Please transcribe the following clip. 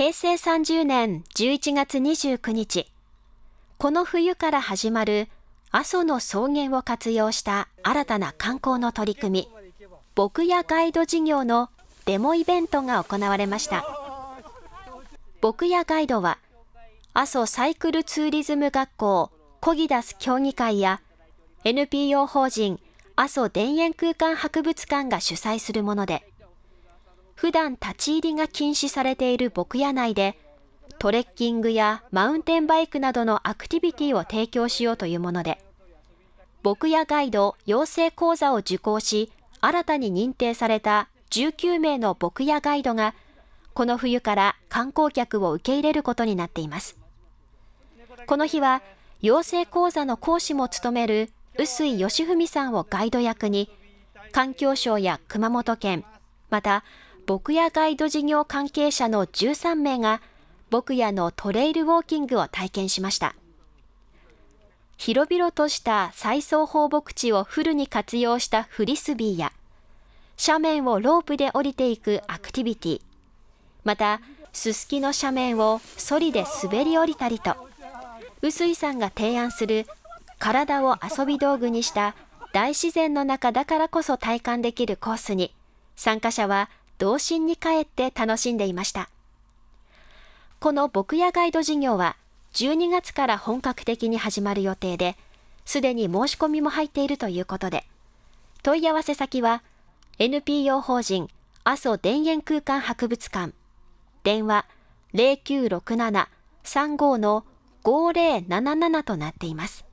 平成30年11月29日、この冬から始まる阿蘇の草原を活用した新たな観光の取り組み、牧野ガイド事業のデモイベントが行われました。牧野ガイドは、阿蘇サイクルツーリズム学校コギダス協議会や NPO 法人阿蘇田園空間博物館が主催するもので、普段立ち入りが禁止されている牧野内で、トレッキングやマウンテンバイクなどのアクティビティを提供しようというもので、牧野ガイド養成講座を受講し、新たに認定された19名の牧野ガイドが、この冬から観光客を受け入れることになっています。この日は、養成講座の講師も務める臼井義文さんをガイド役に、環境省や熊本県、また牧野ガイド事業関係者の13名が牧野のトレイルウォーキングを体験しました。広々とした再送放牧地をフルに活用したフリスビーや、斜面をロープで降りていくアクティビティ、また、すすきの斜面をソリで滑り降りたりと、臼井さんが提案する体を遊び道具にした大自然の中だからこそ体感できるコースに、参加者は童心に帰って楽しんでいました。この牧野ガイド事業は12月から本格的に始まる予定で、すでに申し込みも入っているということで、問い合わせ先は NPO 法人阿蘇田園空間博物館、電話0967-35-5077となっています。